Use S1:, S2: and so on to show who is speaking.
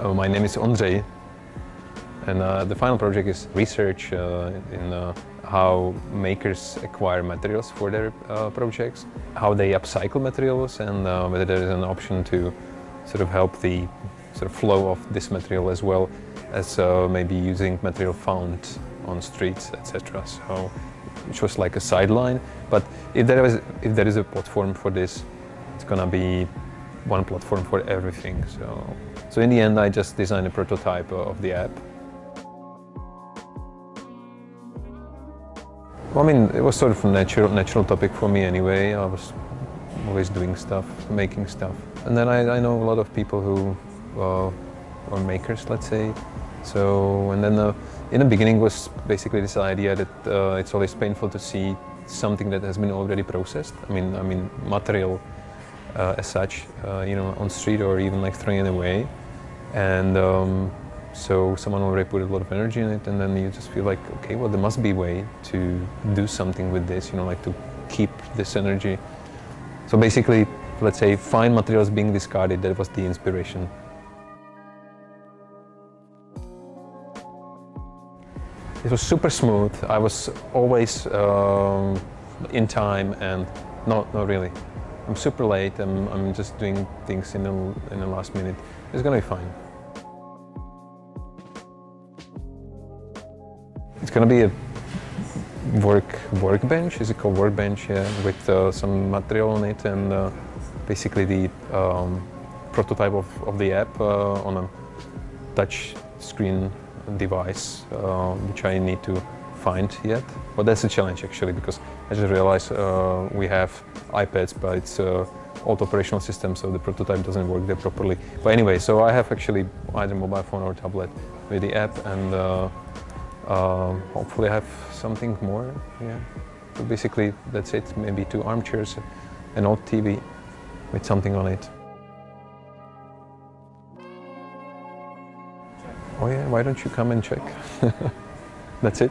S1: Uh, my name is Ondřej and uh, the final project is research uh, in uh, how makers acquire materials for their uh, projects, how they upcycle materials and uh, whether there is an option to sort of help the sort of flow of this material as well as maybe using material found on streets, etc. So, which was like a sideline. But if there is if there is a platform for this, it's gonna be one platform for everything. So, so in the end, I just designed a prototype of the app. Well, I mean, it was sort of a natural, natural topic for me anyway. I was always doing stuff, making stuff. And then I, I know a lot of people who uh, are makers, let's say. So, and then uh, in the beginning was basically this idea that uh, it's always painful to see something that has been already processed. I mean, I mean, material uh, as such, uh, you know, on street or even like throwing it away. And um, so someone already put a lot of energy in it and then you just feel like, okay, well, there must be a way to do something with this, you know, like to keep this energy. So basically, let's say, fine materials being discarded, that was the inspiration. It was super smooth. I was always um, in time and not, not really. I'm super late. I'm, I'm just doing things in the, in the last minute. It's gonna be fine. It's gonna be a work workbench. Is it called workbench? Yeah, with uh, some material on it and uh, basically the um, prototype of, of the app uh, on a touch screen device, uh, which I need to find yet. But that's a challenge actually because I just realized uh, we have iPads but it's uh, old operational system so the prototype doesn't work there properly. But anyway, so I have actually either mobile phone or tablet with the app and uh, uh, hopefully I have something more. Yeah. So basically that's it, maybe two armchairs, an old TV with something on it. Oh yeah, why don't you come and check? That's it.